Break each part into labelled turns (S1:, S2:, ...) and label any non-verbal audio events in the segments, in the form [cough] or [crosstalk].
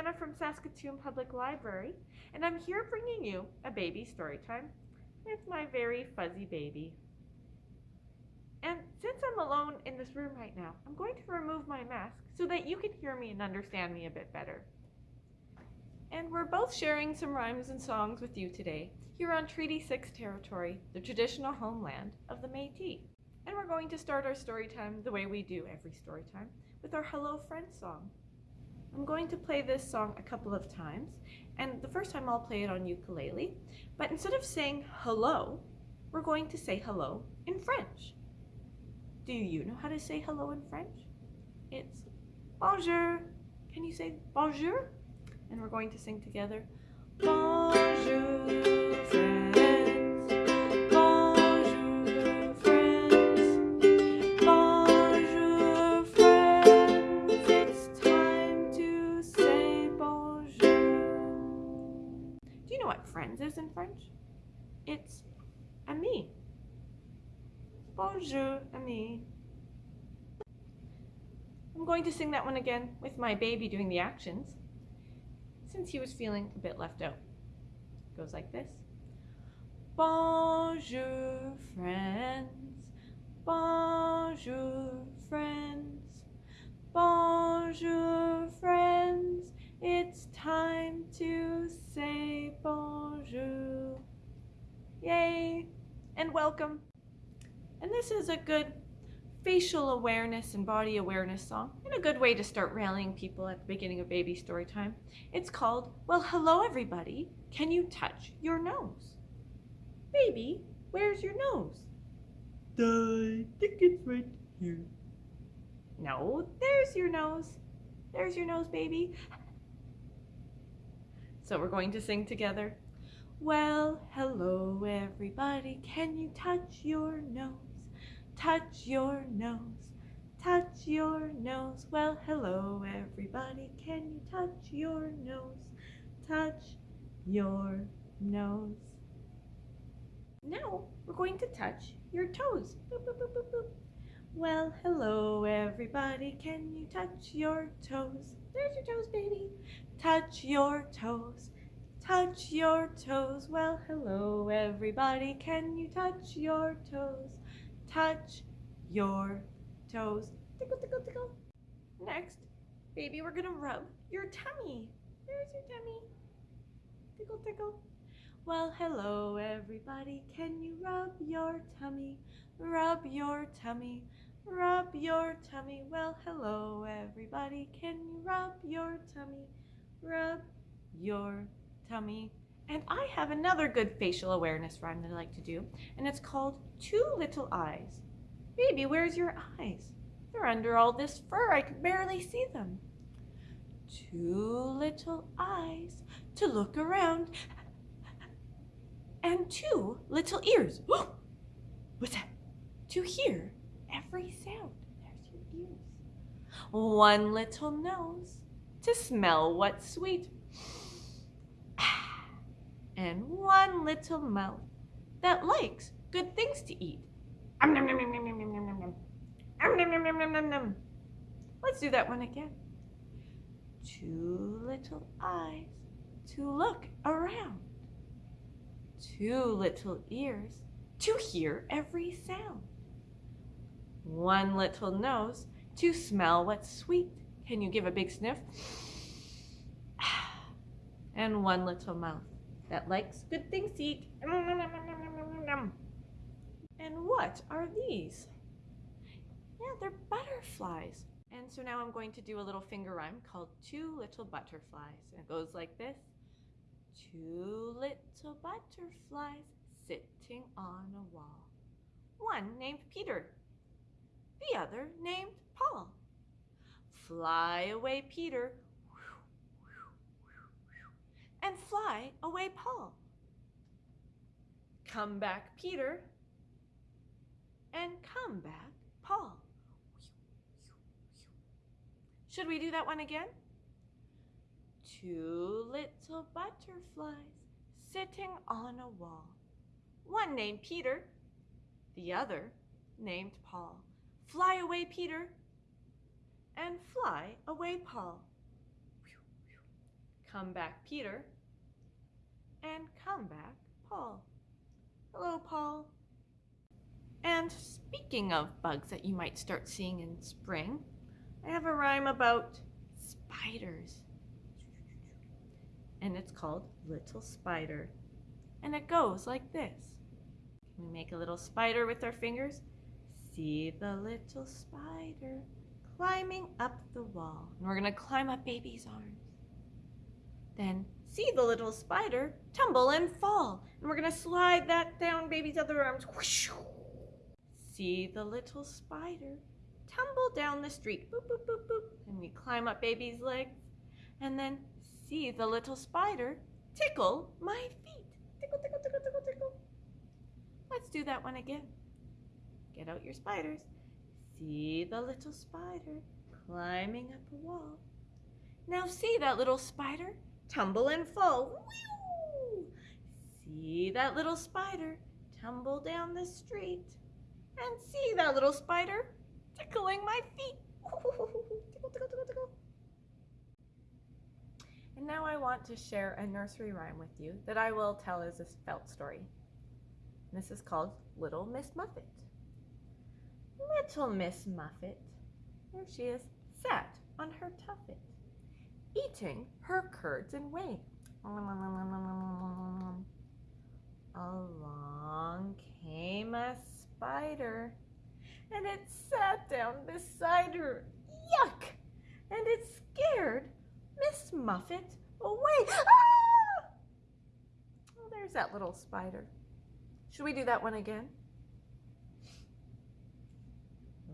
S1: Hannah from Saskatoon Public Library, and I'm here bringing you a baby story time with my very fuzzy baby. And since I'm alone in this room right now, I'm going to remove my mask so that you can hear me and understand me a bit better. And we're both sharing some rhymes and songs with you today here on Treaty 6 territory, the traditional homeland of the Métis. And we're going to start our story time the way we do every story time with our Hello Friend song. I'm going to play this song a couple of times, and the first time I'll play it on ukulele, but instead of saying hello, we're going to say hello in French. Do you know how to say hello in French? It's bonjour. Can you say bonjour? And we're going to sing together. Bonjour. Friends is in French? It's ami. Bonjour, ami. I'm going to sing that one again with my baby doing the actions since he was feeling a bit left out. It goes like this. Bonjour, friends. Bonjour, friends. Bonjour, friends. It's time to say bonjour. Yay! And welcome. And this is a good facial awareness and body awareness song and a good way to start rallying people at the beginning of baby story time. It's called, Well, hello everybody. Can you touch your nose? Baby, where's your nose?
S2: I think it's right here.
S1: No, there's your nose. There's your nose, baby. So we're going to sing together. Well, hello everybody. Can you touch your nose? touch your nose, touch your nose. Well, hello everybody, can you touch your nose, touch your nose. Now we're going to touch your toes. Boop, boop, boop. Well, hello everybody, can you touch your toes? There's your toes, baby. Touch your toes. Touch your toes. Well, hello everybody, can you touch your toes? touch your toes. Tickle, tickle, tickle. Next, baby, we're gonna rub your tummy. There's your tummy. Tickle, tickle. Well, hello, everybody. Can you rub your tummy? Rub your tummy. Rub your tummy. Well, hello, everybody. Can you rub your tummy? Rub your tummy. And I have another good facial awareness rhyme that I like to do, and it's called Two Little Eyes. Baby, where's your eyes? They're under all this fur, I can barely see them. Two little eyes to look around, and two little ears. [gasps] What's that? To hear every sound. There's your ears. One little nose to smell what's sweet and one little mouth that likes good things to eat. Let's do that one again. Two little eyes to look around. Two little ears to hear every sound. One little nose to smell what's sweet. Can you give a big sniff? And one little mouth that likes good things to eat. And what are these? Yeah, they're butterflies. And so now I'm going to do a little finger rhyme called Two Little Butterflies. And it goes like this. Two little butterflies sitting on a wall. One named Peter, the other named Paul. Fly away, Peter, and fly away, Paul. Come back, Peter, and come back, Paul. Should we do that one again? Two little butterflies sitting on a wall. One named Peter, the other named Paul. Fly away, Peter, and fly away, Paul. Come back Peter, and come back Paul. Hello, Paul. And speaking of bugs that you might start seeing in spring, I have a rhyme about spiders. And it's called Little Spider. And it goes like this. Can we make a little spider with our fingers? See the little spider climbing up the wall. And we're going to climb up baby's arms. Then see the little spider tumble and fall. And we're going to slide that down baby's other arms. Whoosh. See the little spider tumble down the street. Boop, boop, boop, boop. And we climb up baby's legs. And then see the little spider tickle my feet. Tickle, tickle, tickle, tickle, tickle. Let's do that one again. Get out your spiders. See the little spider climbing up a wall. Now see that little spider tumble and fall. See that little spider tumble down the street. And see that little spider tickling my feet. tickle, tickle, tickle, tickle. And now I want to share a nursery rhyme with you that I will tell as a felt story. This is called Little Miss Muffet. Little Miss Muffet, there she is, sat on her tuffet, eating her curds and whey. Along came a spider, and it sat down beside her. Yuck! And it scared Miss Muffet away. Ah! Oh, there's that little spider. Should we do that one again?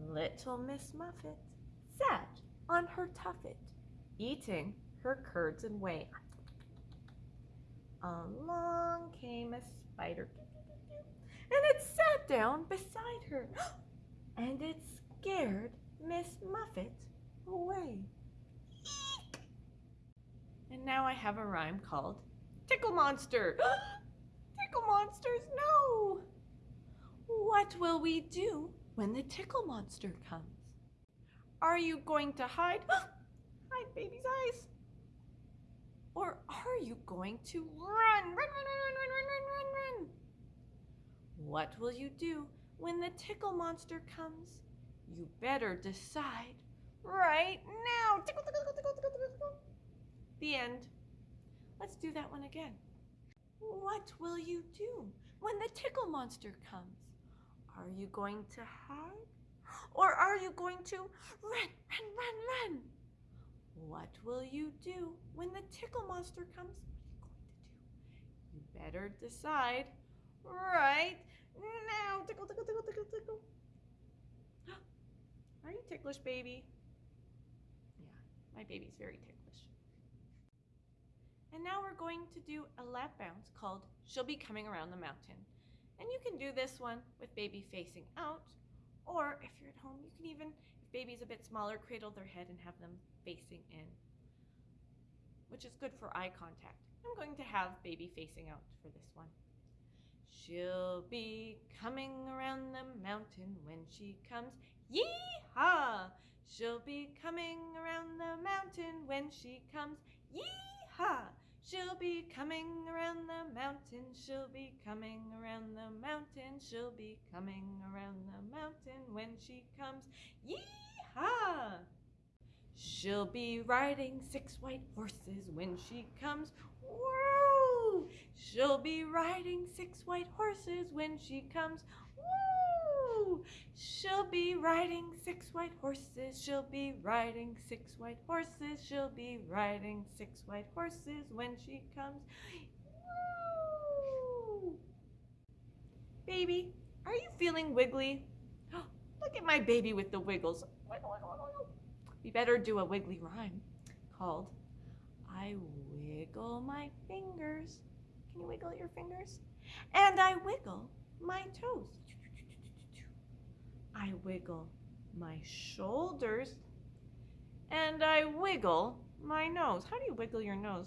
S1: Little Miss Muffet sat on her tuffet, eating her curds and whey. Along came a spider, and it sat down beside her, [gasps] and it scared Miss Muffet away. And now I have a rhyme called Tickle Monster. [gasps] tickle monsters, no! What will we do when the tickle monster comes? Are you going to hide? [gasps] Hide, baby's eyes. Or are you going to run? Run, run, run, run, run, run, run, run. What will you do when the tickle monster comes? You better decide right now. Tickle, tickle, tickle, tickle, tickle, tickle. The end. Let's do that one again. What will you do when the tickle monster comes? Are you going to hide? Or are you going to run, run, run, run? What will you do when the tickle monster comes? What are you going to do? You better decide right now. Tickle, tickle, tickle, tickle, tickle. [gasps] Are you ticklish, baby? Yeah, my baby's very ticklish. And now we're going to do a lap bounce called She'll Be Coming Around the Mountain. And you can do this one with baby facing out, or if you're at home, you can even, baby's a bit smaller, cradle their head and have them facing in, which is good for eye contact. I'm going to have baby facing out for this one. She'll be coming around the mountain when she comes. Yee-haw! She'll be coming around the mountain when she comes. Yee-haw! She'll be coming around the mountain. She'll be coming around the mountain. She'll be coming around the mountain when she comes. Yee-haw! She'll be riding six white horses when she comes. Woo! She'll be riding six white horses when she comes. Woo! She'll be riding six white horses. She'll be riding six white horses. She'll be riding six white horses when she comes. Woo! Baby, are you feeling wiggly? [gasps] Look at my baby with the wiggles. Wiggle, wiggle, wiggle. We better do a wiggly rhyme called I wiggle my fingers. Can you wiggle your fingers? And I wiggle my toes. I wiggle my shoulders. And I wiggle my nose. How do you wiggle your nose?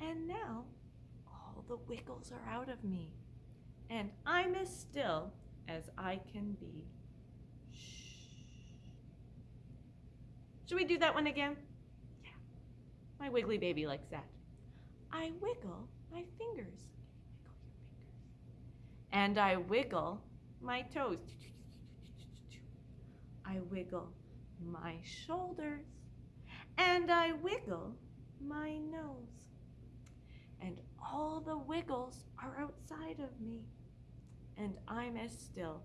S1: And now all the wiggles are out of me. And I'm as still as I can be. Shh. Should we do that one again? Yeah. My wiggly baby likes that. I wiggle my fingers. Wiggle fingers. And I wiggle my toes. I wiggle my shoulders. And I wiggle my nose. And all the wiggles are outside of me. And I'm as still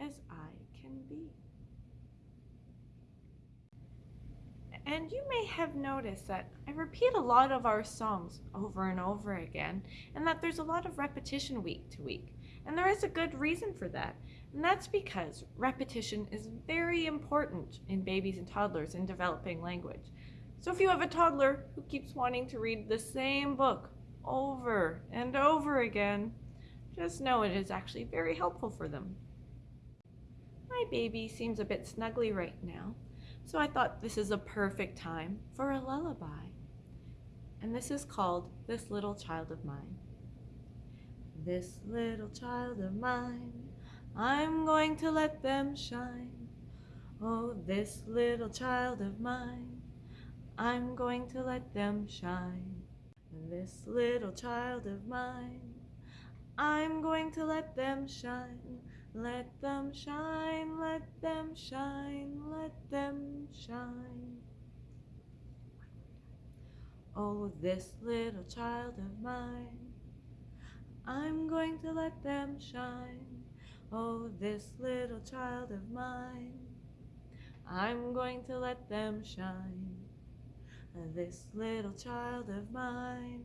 S1: as I can be. And you may have noticed that I repeat a lot of our songs over and over again, and that there's a lot of repetition week to week. And there is a good reason for that. And that's because repetition is very important in babies and toddlers in developing language. So if you have a toddler who keeps wanting to read the same book over and over again, just know it is actually very helpful for them. My baby seems a bit snuggly right now, so I thought this is a perfect time for a lullaby. And this is called This Little Child of Mine. This little child of mine, I'm going to let them shine. Oh, this little child of mine, I'm going to let them shine. This little child of mine, I'm going to let them shine. Let them shine, let them shine, let them shine. Oh, this little child of mine, I'm going to let them shine. Oh, this little child of mine, I'm going to let them shine. This little child of mine,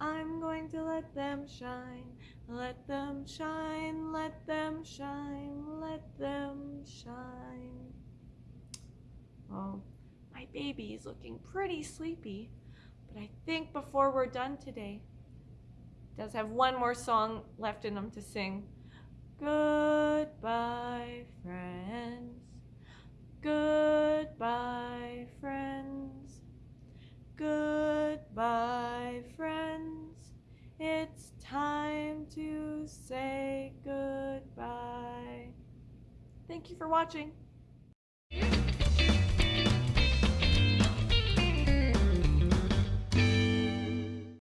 S1: I'm going to let them shine. Let them shine, let them shine, let them shine. Oh, my baby is looking pretty sleepy, but I think before we're done today, does have one more song left in him to sing. Goodbye, friends. Goodbye, friends. Goodbye, friends. It's time to say goodbye. Thank you for watching.